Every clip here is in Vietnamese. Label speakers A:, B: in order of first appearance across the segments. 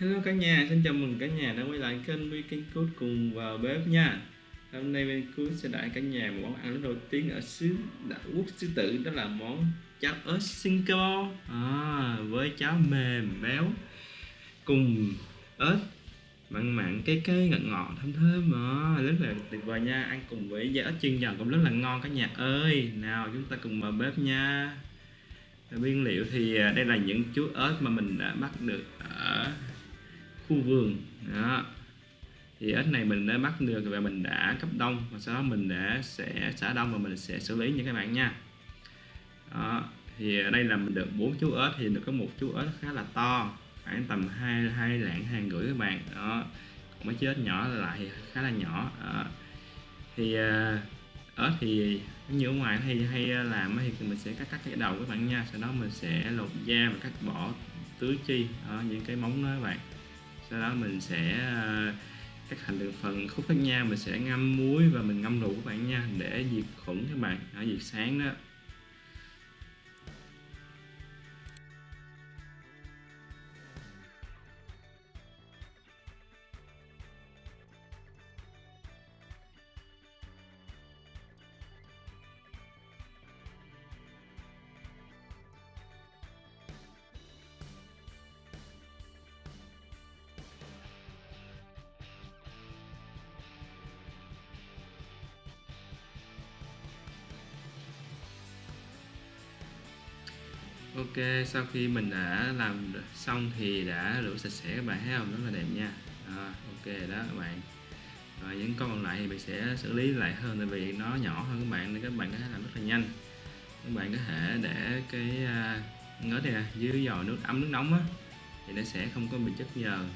A: Hello cả nhà, xin chào mừng cả nhà đã quay lại kênh Weekend Cook cùng vào bếp nha. Hôm nay bên Cook sẽ đãi cả nhà một món ăn rất nổi tiếng ở xứ đảo quốc xứ tử đó là món cháo ớt Singapore. À, với cháo mềm béo cùng ớt mặn mặn cái cái ngọt ngọt thơm thơm. À, rất là tuyệt vời nha ăn cùng với giá ớt chiên giòn cũng rất là ngon cả nhà ơi. Nào chúng ta cùng vào bếp nha. Nguyên liệu thì à, đây là những chú ớt mà mình đã bắt được ở khu vườn. Đó. Thì ếch này mình đã bắt được và mình đã cấp đông và sau đó mình đã sẽ xả đông và mình sẽ xử lý nha các bạn nha. Đó. thì ở đây là mình được bốn chú ếch thì được có một chú ếch khá là to, khoảng tầm hai hai lạng hai rưỡi các bạn. Đó. Còn mấy chú ếch nhỏ lại thì khá là nhỏ. Đó. thì ớt ếch thì như ở ngoài hay hay làm thì mình sẽ cắt cắt cái đầu các bạn nha. Sau đó mình sẽ lột da và cắt bỏ tứ chi ở những cái móng đó các bạn sau đó mình sẽ ờ, cắt thành từng phần khúc khác nhau. Mình sẽ ngâm muối và mình ngâm rượu các bạn nha, để diệt khuẩn các bạn, ở diệt sáng đó. Ok sau khi mình đã làm xong thì đã rửa sạch sẽ các bạn thấy không? Rất là đẹp nha. À, ok đó các bạn. Rồi những con còn lại thì mình sẽ xử lý lại hơn tại vì nó nhỏ hơn các bạn nên các bạn có thể làm rất là nhanh. Các bạn có thể để cái à, ngớt này nè dưới giò nước ấm nước nóng á thì nó sẽ không có bị chất nhờn.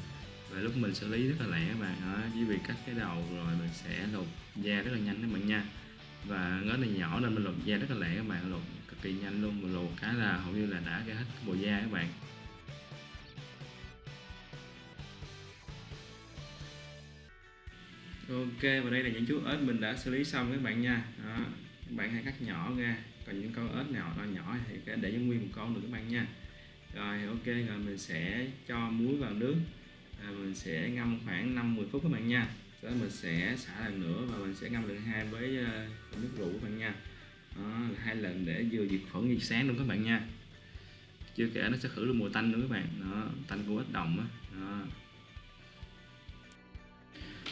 A: Và lúc mình xử lý rất là lẹ các bạn đó, chỉ việc cắt cái đầu rồi mình sẽ lột da rất là nhanh các bạn nha. Và ngớt này nhỏ nên mình lột da rất là lẹ các bạn lột kỳ nhanh luôn mà lột cái là hầu như là đã ra hết bộ da các bạn. Ok và đây là những chú ếch mình đã xử lý xong các bạn nha. Đó các bạn hãy cắt nhỏ ra. Còn những con ếch nào to nhỏ thì để cho nguyên một con được các bạn nha. Rồi ok rồi mình sẽ cho muối vào nước. À, mình sẽ ngâm khoảng 5-10 phút các bạn nha. Sau đó mình sẽ xả lần nữa và mình sẽ ngâm lần hai với uh, ờ, nước rượu các bạn nha đó, hai lần để vừa diệt khuẩn diệt sáng luôn các bạn nha. Chưa kể nó sẽ khử được mùi tanh nữa các bạn. Nó tanh của ếch đồng á.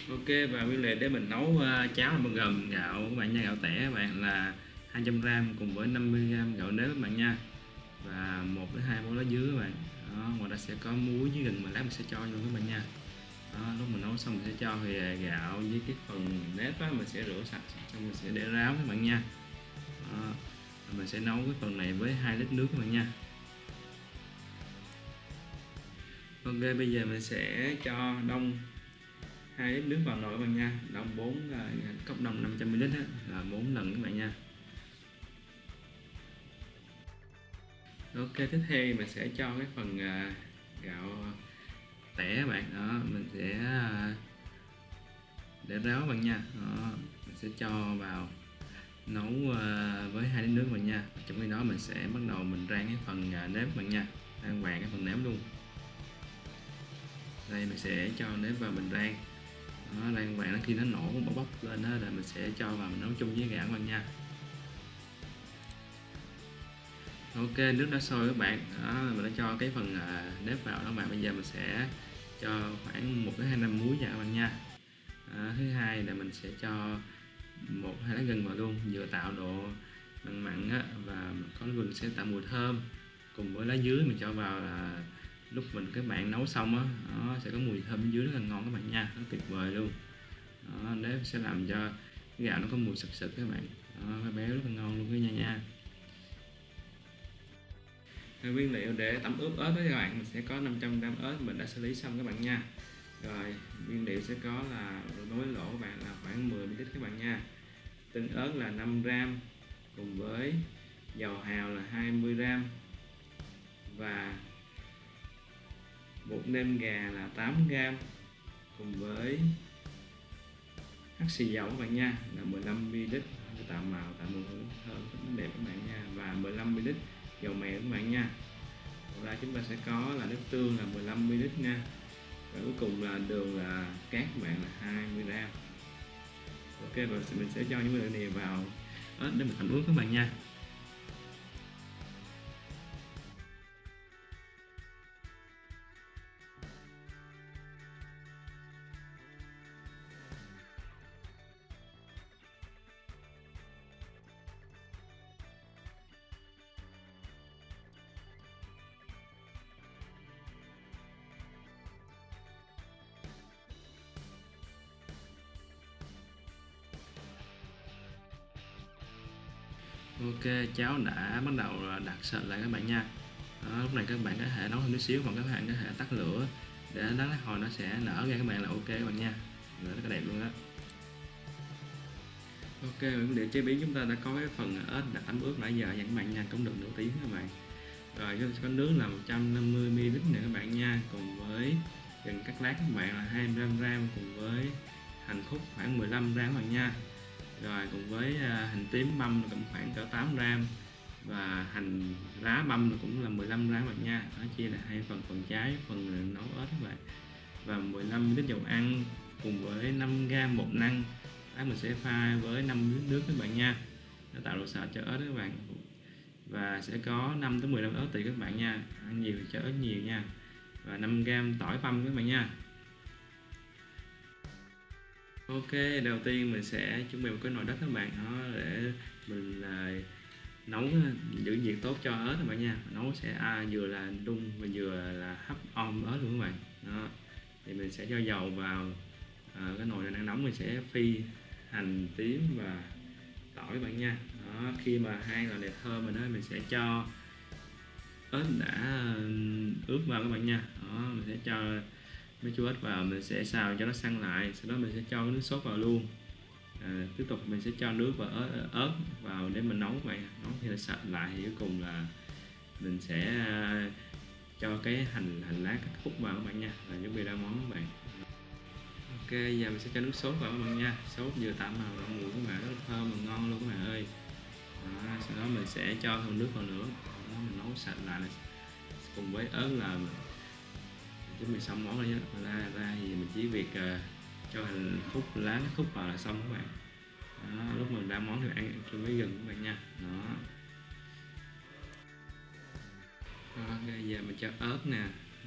A: Ok và nguyên liệu để mình nấu uh, cháo là gồm gạo các bạn nha gạo tẻ các bạn là 200g cùng với 50g gạo nếp các bạn nha. Và một đến hai muỗng lá dứa các bạn. Đó, ngoài ra sẽ có muối với gừng mà lát mình sẽ cho luôn các bạn nha. Đó, lúc mình nấu xong mình sẽ cho thì gạo với cái phần nếp á, mình sẽ rửa sạch xong mình sẽ để ráo các bạn nha đó. mình sẽ nấu cái phần này với 2 lít nước các bạn nha. Ok bây giờ mình sẽ cho đông 2 lít nước vào nồi các bạn nha. Đông 4 là cốc đông 500ml là 4 lần các bạn nha. Ok tiếp theo mình sẽ cho cái phần uh, gạo tẻ các bạn. Đó mình sẽ uh, để ráo các bạn nha. Đó, mình sẽ cho vào nấu ờ, với hai đến nước mình nha. Trong khi đó mình sẽ bắt đầu mình rang cái phần ờ, nếp bạn nha. Rang vàng cái phần nếp luôn. Đây mình sẽ cho nếp vào mình rang. Nó rang vàng khi nó nổ bốc bốc lên đó là mình sẽ cho vào mình nấu chung với gạo bạn nha. Ok nước đã sôi các bạn. Đó mình đã cho cái phần ờ, nếp vào đó bạn. Bây giờ mình sẽ cho khoảng một đến hai năm muối vào các bạn nha. À, thứ hai là mình sẽ cho một hai lá gừng vào luôn vừa tạo độ mặn mặn á, và có gừng sẽ tạo mùi thơm. Cùng với lá dứa mình cho vào là lúc mình các bạn nấu xong á nó sẽ có mùi thơm dưới rất là ngon các bạn nha nó tuyệt vời luôn. Đó, nếp sẽ làm cho cái gạo nó có mùi sực sực các bạn. Đó, cái béo rất là ngon luôn cái nha nha. Nguyên liệu để tẩm ướp ớt đó các bạn mình sẽ có 500g ớt mình đã xử lý xong các bạn nha rồi nguyên liệu sẽ có là đối lỗ các bạn là khoảng 10 ml các bạn nha. Tương ớt là 5 gram, cùng với dầu hào là 20 gram và bột nêm gà là 8 gram cùng với hắc xì dầu các bạn nha. Là 15ml tạo màu tạo mùi hương thơm rất đẹp các bạn nha. Và 15ml dầu mè các bạn nha. Ngoài ra chúng ta sẽ có là nước tương là 15ml nha và cuối cùng là đường là cát các bạn là 20 gram. Ok và mình sẽ cho những nguyên liệu này vào. Đó, để mình thành ướt các bạn nha. Ok cháo đã bắt đầu đặt sệt lại các bạn nha. Đó, lúc này các bạn có thể nấu thêm chút xíu hoặc các bạn có thể tắt lửa để đánh lát hồi nó sẽ nở ra các bạn là ok các bạn nha. Rồi rất là đẹp luôn đó ok để chế biến chúng ta đã có cái phần ớt đã tắm ướt nãy giờ nha các bạn nha cũng được nửa tiếng các bạn. Rồi có nước là 150 ml nè các bạn nha cùng với gừng cắt lát các bạn là 25 gram cùng với hành khúc khoảng 15 gram các bạn nha rồi, cùng với à, hành tím băm cũng khoảng cỡ 8 gram. Và hành lá băm cũng là 15 gram bạn nha. Nó chia là hai phần phần trái, phần nấu ớt các bạn. Và 15 lít dầu ăn cùng với 5 gram bột năng. Đó, mình sẽ pha với 5 lít nước các bạn nha. Nó tạo độ sệt cho ớt các bạn. Và sẽ có 5 tới 15 ớt tùy các bạn nha. Ăn nhiều cho ớt nhiều nha. Và 5 gram tỏi băm các bạn nha. Ok, đầu tiên mình sẽ chuẩn bị một cái nồi đất các bạn. Đó để mình là nấu à, giữ nhiệt tốt cho ớt các bạn nha. Nấu sẽ à, vừa là đun và vừa là hấp om ớt luôn các bạn. Đó thì mình sẽ cho dầu vào. À, cái nồi đang nóng mình sẽ phi hành tím và tỏi các bạn nha. Đó khi mà hai loại này thơm rồi đó mình sẽ cho ớt đã ướp vào các bạn nha. Đó mình sẽ cho mấy chú ếch vào mình sẽ xào cho nó săn lại sau đó mình sẽ cho cái nước sốt vào luôn. À, tiếp tục mình sẽ cho nước và ớt, ớt vào để mình nấu vậy. Nấu thì nó sạch lại thì cuối cùng là mình sẽ à, cho cái hành hành lá cắt khúc vào các bạn nha. Là chuẩn bị ra món các bạn. Ok giờ mình sẽ cho nước sốt vào các bạn nha. Sốt vừa tạo màu đậu mùi các bạn rất thơm và ngon luôn các bạn ơi. Đó, sau đó mình sẽ cho thêm nước vào nữa. Đó, mình nấu sạch lại cùng với ớt là chuẩn bị xong món rồi nhé. Ra ra thì mình chỉ việc uh, cho hành khúc lá khúc vào là xong các bạn. Đó, lúc mình ra món thì ăn chung với gừng các bạn nha. Đó. Bây giờ mình cho ớt nè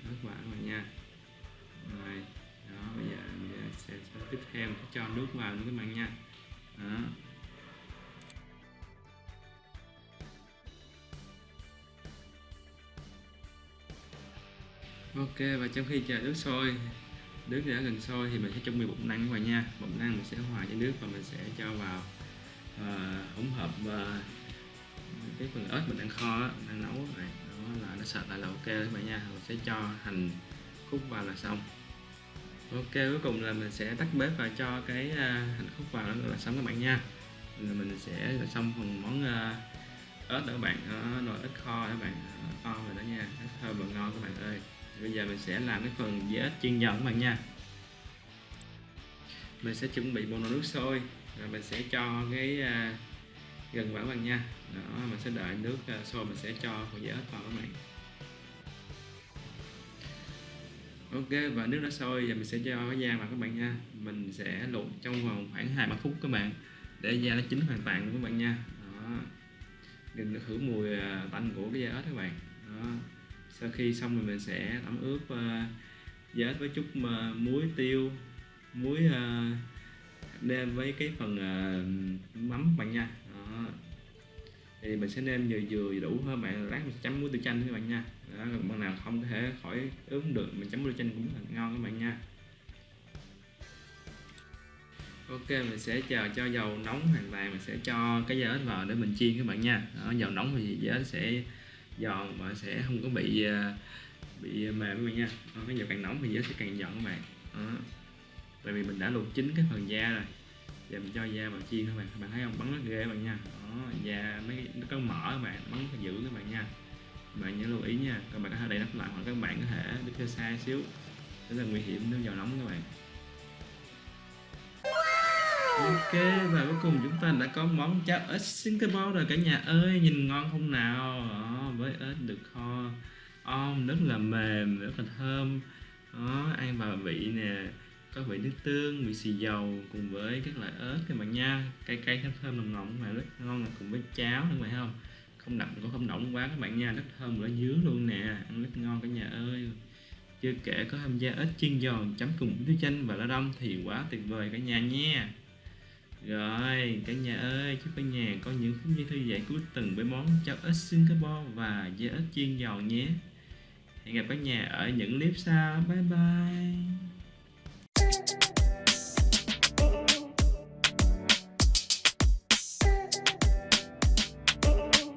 A: ớt vào các bạn nha. Rồi đó bây giờ mình sẽ, sẽ tiếp theo mình cho nước vào nữa các bạn nha. Đó. Ok và trong khi chờ nước sôi nước đã gần sôi thì mình sẽ chuẩn bị bột năng vào nha. Bột năng mình sẽ hòa với nước và mình sẽ cho vào uh, hỗn hợp uh, cái phần ớt mình đang kho đang nấu này. Đó là nó sạch lại là ok các bạn nha. Mình sẽ cho hành khúc vào là xong. Ok cuối cùng là mình sẽ tắt bếp và cho cái uh, hành khúc vào là xong các bạn nha. Là mình sẽ là xong phần món uh, ớt đó các bạn. Đó, nồi ớt kho các bạn. Kho rồi đó nha. Ớt thơm và ngon các bạn ơi bây giờ mình sẽ làm cái phần dĩa chiên giòn các bạn nha. Mình sẽ chuẩn bị một nồi nước sôi rồi mình sẽ cho cái uh, gần vào các bạn nha. Đó mình sẽ đợi nước uh, sôi mình sẽ cho phần dĩa vào các bạn. Ok và nước đã sôi giờ mình sẽ cho cái da vào các bạn nha. Mình sẽ luộc trong vòng khoảng hai ba phút các bạn để da nó chín hoàn toàn các bạn nha. Đó đừng được khử mùi uh, tanh của cái da ếch các bạn. Đó sau khi xong rồi mình sẽ tẩm ướp uh, giá với chút uh, muối tiêu. Muối uh, nêm với cái phần uh, mắm bạn nha. Đó. thì mình sẽ nêm vừa vừa đủ hơn bạn lát mình sẽ chấm muối tiêu chanh các bạn nha. Đó, bạn nào không có thể khỏi ướp được mình chấm muối tiêu chanh cũng là ngon các bạn nha. Ok mình sẽ chờ cho dầu nóng hoàn toàn mình sẽ cho cái giá vào để mình chiên các bạn nha. Đó, dầu nóng thì giá sẽ giòn và sẽ không có bị à, bị mềm các bạn nha. Đó, cái dầu càng nóng thì nó sẽ càng giòn các bạn. Đó. tại vì mình đã luộc chín cái phần da rồi. Giờ mình cho da vào chiên các bạn. Các bạn thấy không? Bắn rất ghê các bạn nha. Đó da mấy nó có mỡ các bạn. Bắn phải giữ các bạn nha. Các bạn nhớ lưu ý nha. Các bạn có thể đậy nắp lại hoặc các bạn có thể đứng xa xa xíu. Rất là nguy hiểm nếu dầu nóng các bạn. Ok và cuối cùng chúng ta đã có món cháo ếch Singapore rồi cả nhà ơi. Nhìn ngon không nào? Đó, với ếch được kho om rất là mềm rất là thơm. Đó ăn vào vị nè có vị nước tương vị xì dầu cùng với các loại ớt các bạn nha. Cay cay thơm thơm nồng nồng mà rất ngon cùng với cháo các bạn không? Không đậm cũng không nóng quá các bạn nha. Rất thơm ở dứa luôn nè ăn rất ngon cả nhà ơi. Chưa kể có tham gia ếch chiên giòn chấm cùng với chanh và lá đông thì quá tuyệt vời cả nhà nha rồi, cả nhà ơi, chúc cả nhà có những phút giây thư giãn cuối tuần với món cháo ếch Singapore và dưa ếch chiên giòn nhé. Hẹn gặp cả nhà ở những clip sau. Bye bye.